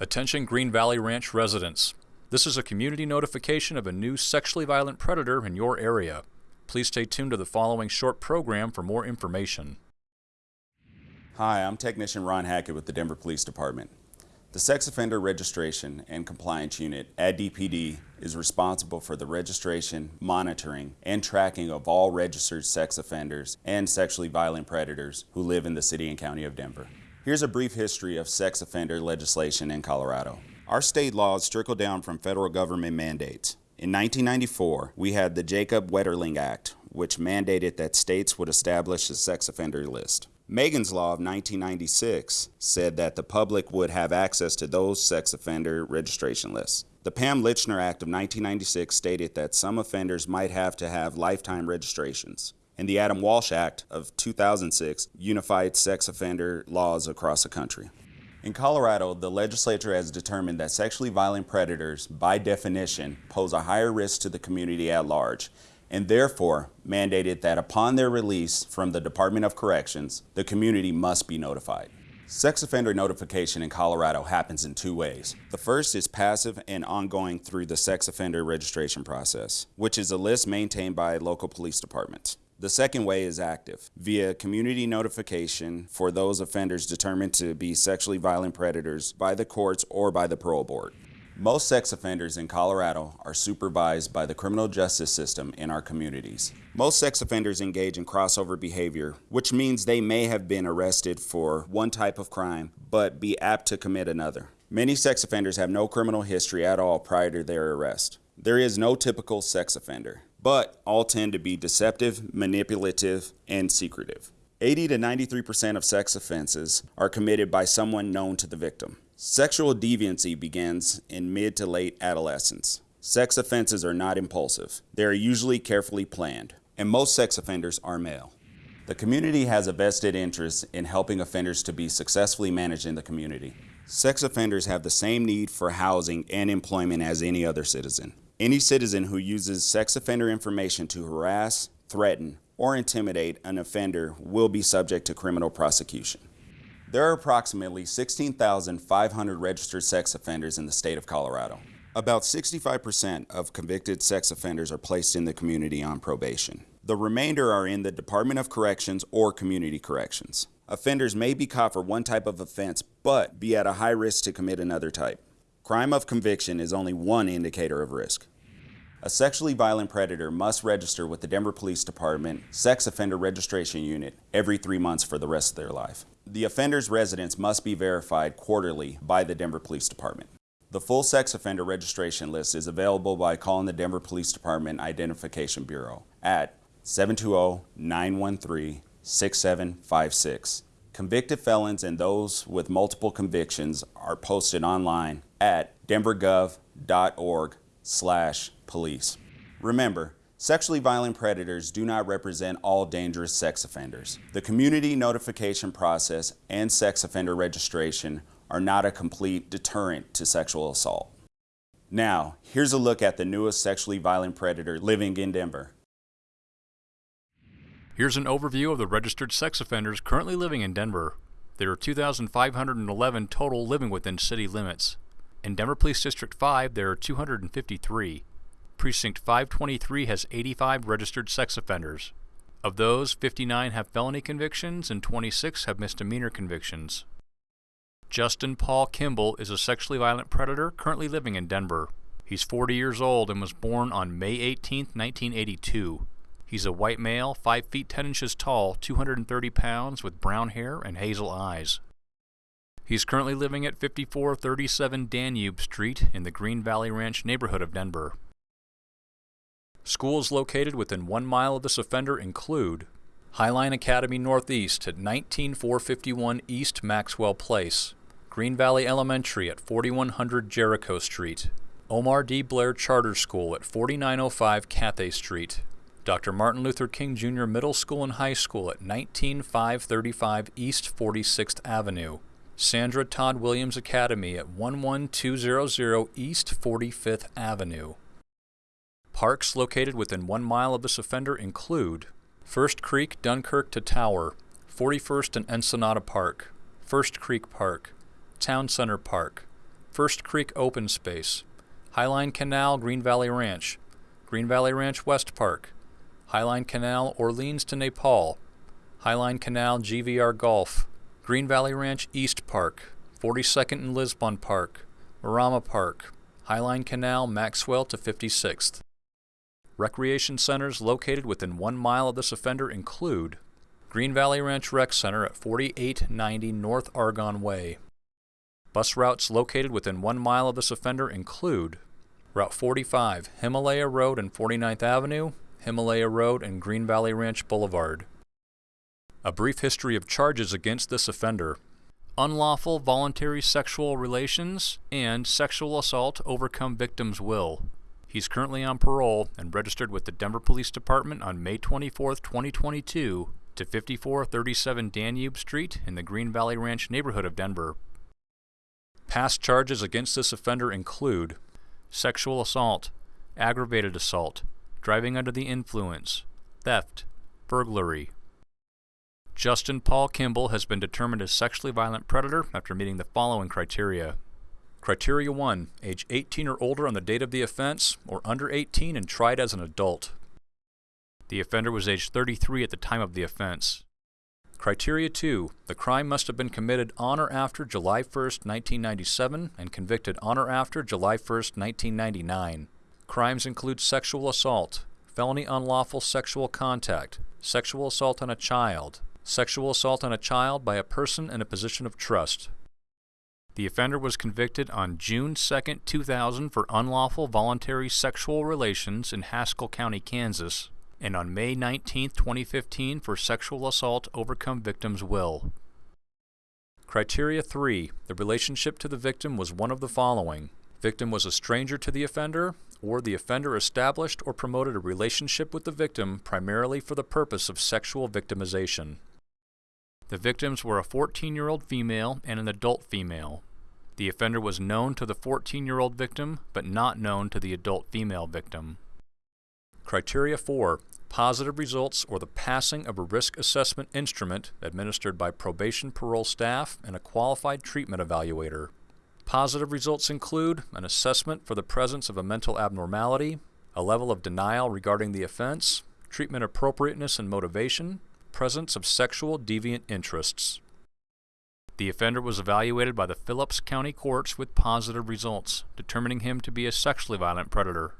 Attention Green Valley Ranch residents. This is a community notification of a new sexually violent predator in your area. Please stay tuned to the following short program for more information. Hi, I'm Technician Ron Hackett with the Denver Police Department. The Sex Offender Registration and Compliance Unit at DPD is responsible for the registration, monitoring, and tracking of all registered sex offenders and sexually violent predators who live in the City and County of Denver. Here's a brief history of sex offender legislation in Colorado. Our state laws trickle down from federal government mandates. In 1994, we had the Jacob Wetterling Act, which mandated that states would establish a sex offender list. Megan's Law of 1996 said that the public would have access to those sex offender registration lists. The Pam Lychner Act of 1996 stated that some offenders might have to have lifetime registrations and the Adam Walsh Act of 2006 unified sex offender laws across the country. In Colorado, the legislature has determined that sexually violent predators, by definition, pose a higher risk to the community at large, and therefore mandated that upon their release from the Department of Corrections, the community must be notified. Sex offender notification in Colorado happens in two ways. The first is passive and ongoing through the sex offender registration process, which is a list maintained by local police departments. The second way is active, via community notification for those offenders determined to be sexually violent predators by the courts or by the parole board. Most sex offenders in Colorado are supervised by the criminal justice system in our communities. Most sex offenders engage in crossover behavior, which means they may have been arrested for one type of crime, but be apt to commit another. Many sex offenders have no criminal history at all prior to their arrest. There is no typical sex offender but all tend to be deceptive, manipulative, and secretive. 80 to 93% of sex offenses are committed by someone known to the victim. Sexual deviancy begins in mid to late adolescence. Sex offenses are not impulsive. They are usually carefully planned, and most sex offenders are male. The community has a vested interest in helping offenders to be successfully managed in the community. Sex offenders have the same need for housing and employment as any other citizen. Any citizen who uses sex offender information to harass, threaten, or intimidate an offender will be subject to criminal prosecution. There are approximately 16,500 registered sex offenders in the state of Colorado. About 65% of convicted sex offenders are placed in the community on probation. The remainder are in the Department of Corrections or Community Corrections. Offenders may be caught for one type of offense, but be at a high risk to commit another type. Crime of conviction is only one indicator of risk. A sexually violent predator must register with the Denver Police Department Sex Offender Registration Unit every three months for the rest of their life. The offender's residence must be verified quarterly by the Denver Police Department. The full sex offender registration list is available by calling the Denver Police Department Identification Bureau at 720-913-6756. Convicted felons and those with multiple convictions are posted online at denvergov.org slash police. Remember, sexually violent predators do not represent all dangerous sex offenders. The community notification process and sex offender registration are not a complete deterrent to sexual assault. Now, here's a look at the newest sexually violent predator living in Denver. Here's an overview of the registered sex offenders currently living in Denver. There are 2,511 total living within city limits. In Denver Police District 5, there are 253. Precinct 523 has 85 registered sex offenders. Of those, 59 have felony convictions and 26 have misdemeanor convictions. Justin Paul Kimball is a sexually violent predator currently living in Denver. He's 40 years old and was born on May 18, 1982. He's a white male, 5 feet 10 inches tall, 230 pounds, with brown hair and hazel eyes. He's currently living at 5437 Danube Street in the Green Valley Ranch neighborhood of Denver. Schools located within one mile of this offender include Highline Academy Northeast at 19451 East Maxwell Place, Green Valley Elementary at 4100 Jericho Street, Omar D. Blair Charter School at 4905 Cathay Street, Dr. Martin Luther King Jr. Middle School and High School at 19535 East 46th Avenue, Sandra Todd Williams Academy at 11200 East 45th Avenue. Parks located within one mile of this offender include First Creek, Dunkirk to Tower, 41st and Ensenada Park, First Creek Park, Town Center Park, First Creek Open Space, Highline Canal Green Valley Ranch, Green Valley Ranch West Park, Highline Canal Orleans to Nepal, Highline Canal GVR Golf, Green Valley Ranch East Park, 42nd and Lisbon Park, Marama Park, Highline Canal Maxwell to 56th. Recreation centers located within one mile of this offender include Green Valley Ranch Rec Center at 4890 North Argonne Way. Bus routes located within one mile of this offender include Route 45, Himalaya Road and 49th Avenue, Himalaya Road and Green Valley Ranch Boulevard. A brief history of charges against this offender. Unlawful voluntary sexual relations and sexual assault overcome victim's will. He's currently on parole and registered with the Denver Police Department on May 24, 2022 to 5437 Danube Street in the Green Valley Ranch neighborhood of Denver. Past charges against this offender include sexual assault, aggravated assault, driving under the influence, theft, burglary. Justin Paul Kimball has been determined a sexually violent predator after meeting the following criteria. Criteria 1. Age 18 or older on the date of the offense, or under 18 and tried as an adult. The offender was age 33 at the time of the offense. Criteria 2. The crime must have been committed on or after July 1, 1997 and convicted on or after July 1, 1999. Crimes include sexual assault, felony unlawful sexual contact, sexual assault on a child, sexual assault on a child by a person in a position of trust, the offender was convicted on June 2, 2000 for unlawful voluntary sexual relations in Haskell County, Kansas, and on May 19, 2015 for sexual assault overcome victim's will. Criteria 3. The relationship to the victim was one of the following. Victim was a stranger to the offender, or the offender established or promoted a relationship with the victim primarily for the purpose of sexual victimization. The victims were a 14-year-old female and an adult female. The offender was known to the 14-year-old victim, but not known to the adult female victim. Criteria 4. Positive results or the passing of a risk assessment instrument administered by probation parole staff and a qualified treatment evaluator. Positive results include an assessment for the presence of a mental abnormality, a level of denial regarding the offense, treatment appropriateness and motivation, presence of sexual deviant interests. The offender was evaluated by the Phillips County courts with positive results, determining him to be a sexually violent predator.